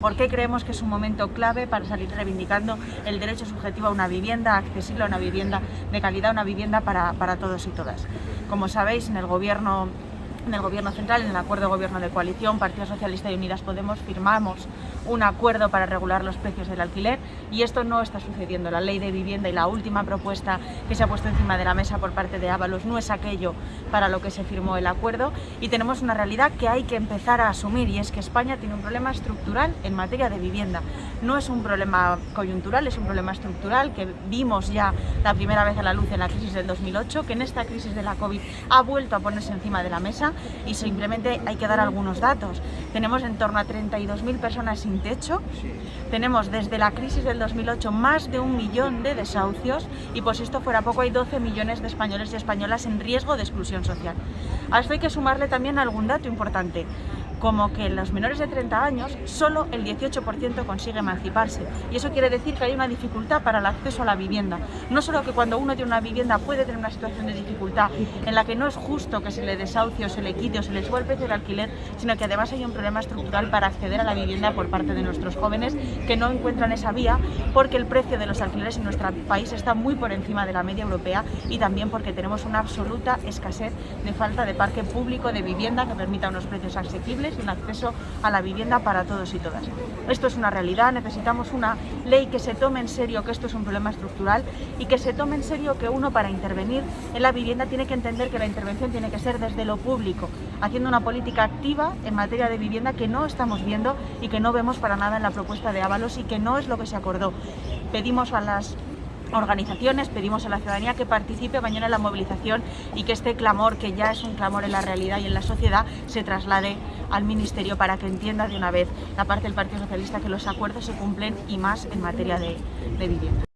¿Por qué creemos que es un momento clave para salir reivindicando el derecho subjetivo a una vivienda accesible, a una vivienda de calidad, una vivienda para, para todos y todas? Como sabéis, en el gobierno en el Gobierno Central, en el Acuerdo de Gobierno de Coalición, Partido Socialista y Unidas Podemos firmamos un acuerdo para regular los precios del alquiler y esto no está sucediendo. La ley de vivienda y la última propuesta que se ha puesto encima de la mesa por parte de Ábalos no es aquello para lo que se firmó el acuerdo y tenemos una realidad que hay que empezar a asumir y es que España tiene un problema estructural en materia de vivienda. No es un problema coyuntural, es un problema estructural que vimos ya la primera vez a la luz en la crisis del 2008, que en esta crisis de la COVID ha vuelto a ponerse encima de la mesa y simplemente hay que dar algunos datos. Tenemos en torno a 32.000 personas sin techo, tenemos desde la crisis del 2008 más de un millón de desahucios y si esto fuera poco hay 12 millones de españoles y españolas en riesgo de exclusión social. A esto hay que sumarle también algún dato importante como que en los menores de 30 años solo el 18% consigue emanciparse y eso quiere decir que hay una dificultad para el acceso a la vivienda. No solo que cuando uno tiene una vivienda puede tener una situación de dificultad en la que no es justo que se le desahucie o se le quite o se le suba el precio del alquiler, sino que además hay un problema estructural para acceder a la vivienda por parte de nuestros jóvenes que no encuentran esa vía porque el precio de los alquileres en nuestro país está muy por encima de la media europea y también porque tenemos una absoluta escasez de falta de parque público de vivienda que permita unos precios asequibles y un acceso a la vivienda para todos y todas. Esto es una realidad, necesitamos una ley que se tome en serio que esto es un problema estructural y que se tome en serio que uno para intervenir en la vivienda tiene que entender que la intervención tiene que ser desde lo público, haciendo una política activa en materia de vivienda que no estamos viendo y que no vemos para nada en la propuesta de Ábalos y que no es lo que se acordó. Pedimos a las organizaciones, pedimos a la ciudadanía que participe mañana en la movilización y que este clamor, que ya es un clamor en la realidad y en la sociedad, se traslade al Ministerio para que entienda de una vez la parte del Partido Socialista que los acuerdos se cumplen y más en materia de, de vivienda.